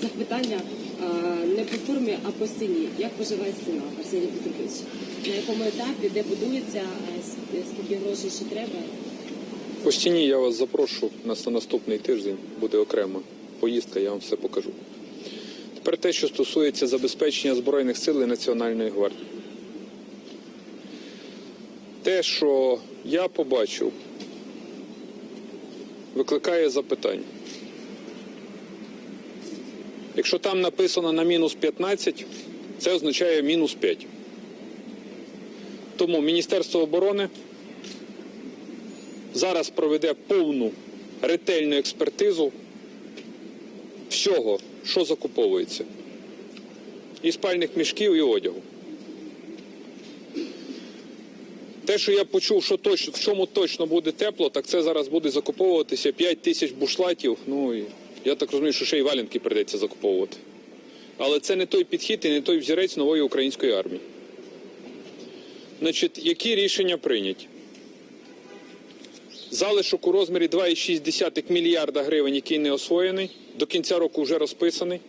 Запитання не по формі, а по ціні. Як поживає ціна, Арсеній Петрович? На якому етапі, де будується, скільки грошей ще треба? По стіні я вас запрошу на наступний тиждень, буде окрема поїздка, я вам все покажу. Тепер те, що стосується забезпечення Збройних сил і Національної гвардії. Те, що я побачив, викликає запитання. Якщо там написано на мінус 15, це означає мінус 5. Тому Міністерство оборони зараз проведе повну ретельну експертизу всього, що закуповується. І спальних мішків, і одягу. Те, що я почув, що точно, в чому точно буде тепло, так це зараз буде закуповуватися 5 тисяч бушлатів. Ну і я так розумію, що ще й валянки прийдеться закуповувати. Але це не той підхід і не той взірець нової української армії. Значить, які рішення прийняті? Залишок у розмірі 2,6 мільярда гривень, який не освоєний, до кінця року вже розписаний.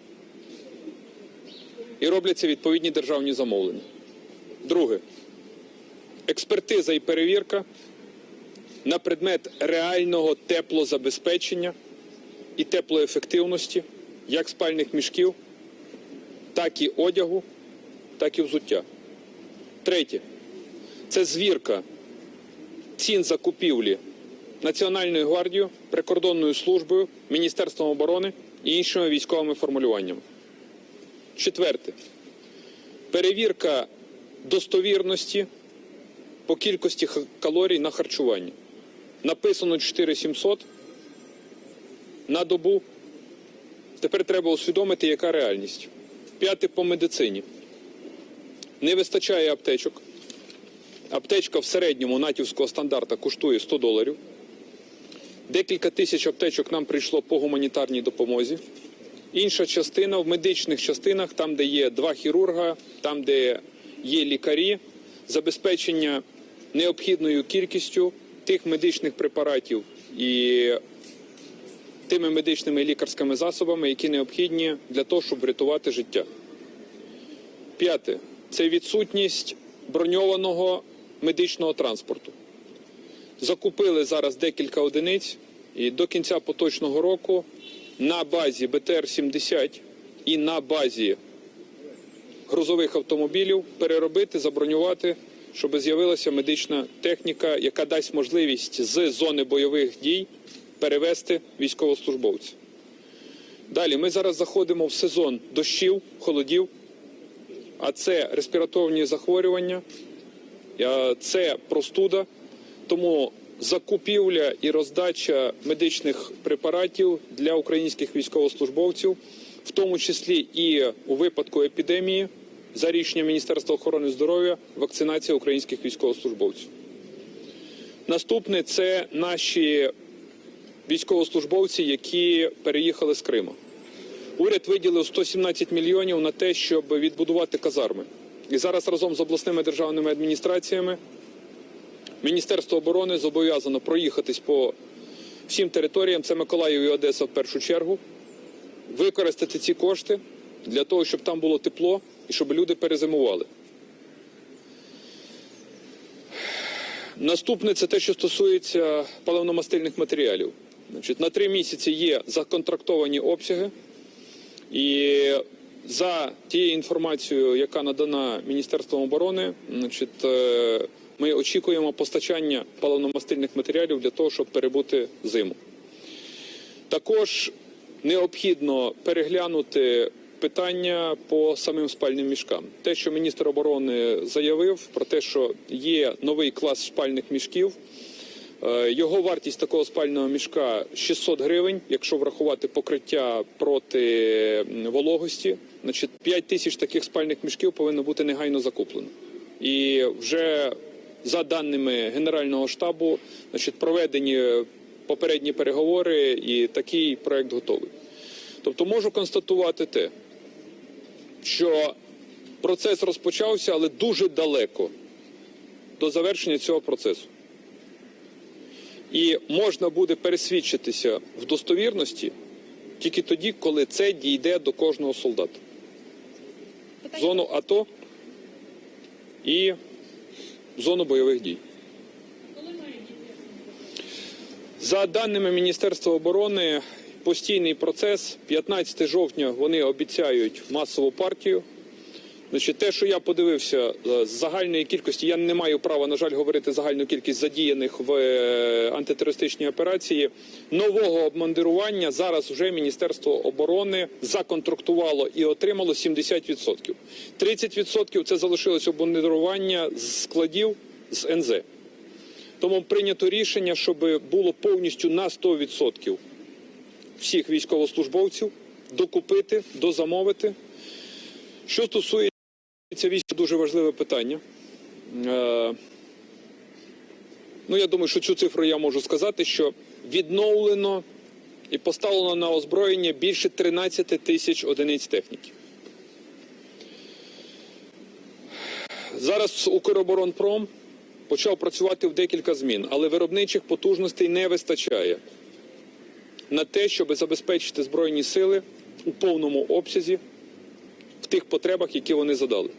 І робляться відповідні державні замовлення. Друге. Експертиза і перевірка на предмет реального теплозабезпечення і теплоефективності як спальних мішків, так і одягу, так і взуття. Третє. Це звірка цін закупівлі Національною гвардією, прикордонною службою, Міністерством оборони і іншими військовими формулюваннями. Четверте. Перевірка достовірності по кількості калорій на харчуванні. Написано 4700 на добу. Тепер треба усвідомити, яка реальність. П'яте по медицині. Не вистачає аптечок. Аптечка в середньому натівського стандарта коштує 100 доларів. Декілька тисяч аптечок нам прийшло по гуманітарній допомозі. Інша частина в медичних частинах, там, де є два хірурга, там, де є лікарі, забезпечення необхідною кількістю тих медичних препаратів і тими медичними і лікарськими засобами, які необхідні для того, щоб врятувати життя. П'яте це відсутність броньованого медичного транспорту. Закупили зараз декілька одиниць, і до кінця поточного року на базі БТР-70 і на базі грузових автомобілів переробити, забронювати, щоб з'явилася медична техніка, яка дасть можливість з зони бойових дій перевести військовослужбовців. Далі ми зараз заходимо в сезон дощів, холодів, а це респіраторні захворювання, це простуда. Тому закупівля і роздача медичних препаратів для українських військовослужбовців, в тому числі і у випадку епідемії, за рішенням Міністерства охорони здоров'я, вакцинація українських військовослужбовців. Наступне це наші військовослужбовці, які переїхали з Криму. Уряд виділив 117 мільйонів на те, щоб відбудувати казарми. І зараз разом з обласними державними адміністраціями Міністерство оборони зобов'язано проїхатись по всім територіям, це Миколаїв і Одеса в першу чергу, використати ці кошти для того, щоб там було тепло і щоб люди перезимували. Наступне це те, що стосується паливно-мастильних матеріалів. Значить, на три місяці є законтрактовані обсяги, і за тією інформацією, яка надана Міністерством оборони, значить, е, ми очікуємо постачання паливно-мастильних матеріалів для того, щоб перебути зиму. Також необхідно переглянути питання по самим спальним мішкам. Те, що міністр оборони заявив про те, що є новий клас спальних мішків. Е, Його вартість такого спального мішка 600 гривень, якщо врахувати покриття проти вологості. Значить, 5 тисяч таких спальних мішків повинно бути негайно закуплено. І вже за даними Генерального штабу, значить, проведені попередні переговори, і такий проект готовий. Тобто можу констатувати те, що процес розпочався, але дуже далеко до завершення цього процесу. І можна буде пересвідчитися в достовірності тільки тоді, коли це дійде до кожного солдата. Зону АТО і зону бойових дій. За даними Міністерства оборони, постійний процес. 15 жовтня вони обіцяють масову партію. Значить, те, що я подивився е, з загальної кількості, я не маю права, на жаль, говорити загальну кількість задіяних в е, антитерористичній операції. Нового обмандирування зараз вже Міністерство оборони законтрактувало і отримало 70%. 30% це залишилось обмандирування з складів з НЗ. Тому прийнято рішення, щоб було повністю на 100% всіх військовослужбовців докупити, дозамовити. Що стосується війська, дуже важливе питання. Е, ну, я думаю, що цю цифру я можу сказати, що відновлено і поставлено на озброєння більше 13 тисяч одиниць техніки. Зараз Укроборонпром почав працювати в декілька змін, але виробничих потужностей не вистачає на те, щоб забезпечити Збройні сили у повному обсязі в тих потребах, які вони задали.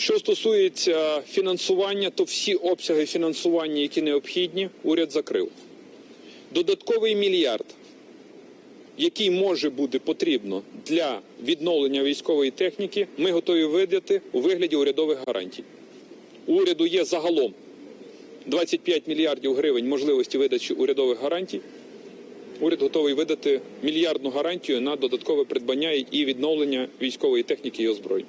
Що стосується фінансування, то всі обсяги фінансування, які необхідні, уряд закрив. Додатковий мільярд, який може бути потрібно для відновлення військової техніки, ми готові видати у вигляді урядових гарантій. У уряду є загалом 25 мільярдів гривень можливості видачі урядових гарантій. Уряд готовий видати мільярдну гарантію на додаткове придбання і відновлення військової техніки і озброєнь.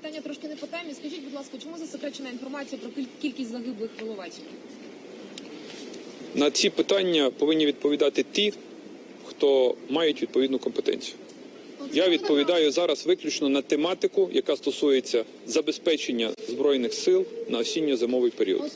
Питання трошки не по темі. Скажіть, будь ласка, чому засекречена інформація про кількість загиблих в Іловайську? На ці питання повинні відповідати ті, хто мають відповідну компетенцію. Я відповідаю зараз виключно на тематику, яка стосується забезпечення збройних сил на осінньо-зимовий період.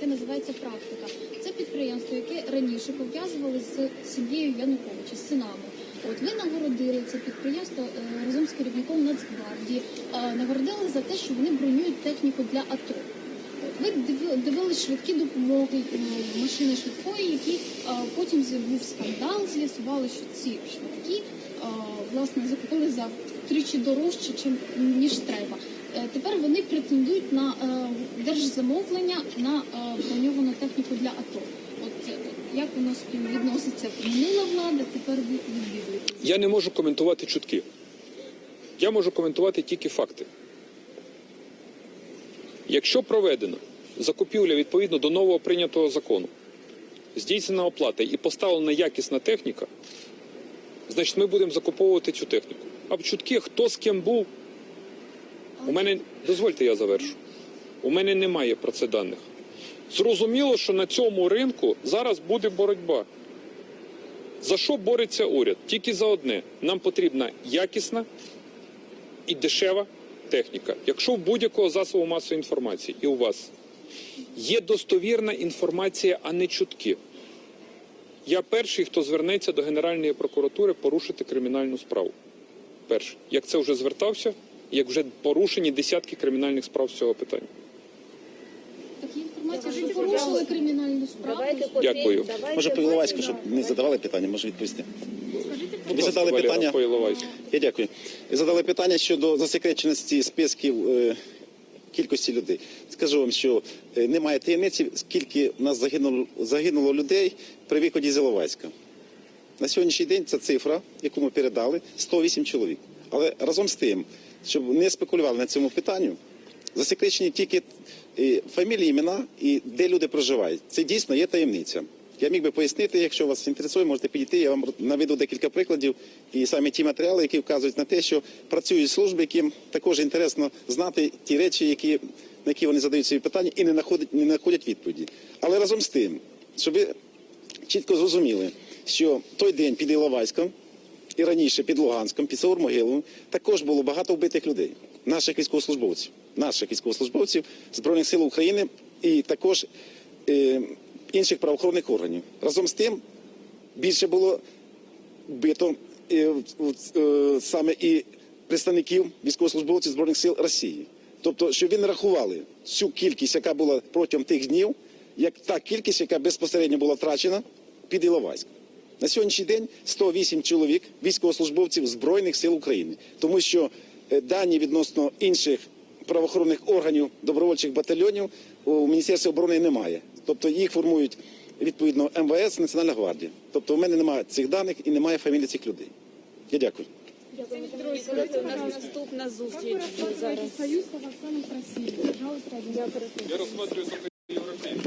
Яке називається Практика. Це підприємство, яке раніше пов'язували з сім'єю Януковича, з синами. От ви нагородили це підприємство е, разом з керівником Нацгвардії, е, нагородили за те, що вони бронюють техніку для АТО. Ви дивились швидкі допомоги, е, машини швидкої, які потім був скандал, з'ясували, що ці швидкі власне закупили за втричі дорожче, ніж треба. Е, Тепер вони претендують на е, держзамовлення на е, броньовану техніку для АТО. От як воно співвідноситься? Минула влада, тепер ви відвідуєте. Я не можу коментувати чутки. Я можу коментувати тільки факти. Якщо проведена закупівля відповідно до нового прийнятого закону, здійснена оплата і поставлена якісна техніка, значить ми будемо закуповувати цю техніку. А чутки, хто з ким був, у мене дозвольте, я завершу. У мене немає про це даних. Зрозуміло, що на цьому ринку зараз буде боротьба. За що бореться уряд? Тільки за одне. Нам потрібна якісна і дешева техніка. Якщо в будь-якого засобу масової інформації і у вас є достовірна інформація, а не чутки. Я перший, хто звернеться до Генеральної прокуратури порушити кримінальну справу. Перший. Як це вже звертався, як вже порушені десятки кримінальних справ з цього питання. Такі інформації, що порушили кримінальну справу. Дякую. Може, по Іловайську, щоб не задавали питання, може відповісти. Ви задали питання? Я дякую. Ви задали питання щодо засекреченості списків е, кількості людей. Скажу вам, що е, немає таємниці, скільки у нас загинуло, загинуло людей при виході з Іловайська. На сьогоднішній день ця цифра, яку ми передали, 108 чоловік. Але разом з тим, щоб не спекулювали на цьому питанню, засекречені тільки е, фамілії, імена і де люди проживають. Це дійсно є таємниця. Я міг би пояснити, якщо вас інтересує, можете підійти. Я вам наведу декілька прикладів і саме ті матеріали, які вказують на те, що працюють служби, яким також інтересно знати ті речі, які, на які вони задають свої питання і не знаходять, не знаходять відповіді. Але разом з тим, щоб ви чітко зрозуміли, що той день під Іловайськом і раніше під Луганськом, під Саур-Могиловим, також було багато вбитих людей, наших військовослужбовців, наших військовослужбовців Збройних сил України і також е, інших правоохоронних органів. Разом з тим більше було вбито е, е, саме і представників військовослужбовців Збройних сил Росії. Тобто, щоб ви не рахували всю кількість, яка була протягом тих днів, як та кількість, яка безпосередньо була втрачена під Іловайськ. На сьогоднішній день 108 чоловік військовослужбовців Збройних сил України, тому що е, дані відносно інших правоохоронних органів добровольчих батальйонів у Міністерстві оборони немає. Тобто їх формують відповідно МВС, Національна гвардія. Тобто у мене немає цих даних і немає фамілій цих людей. Я дякую. Наступна зустріч. Я розглядаю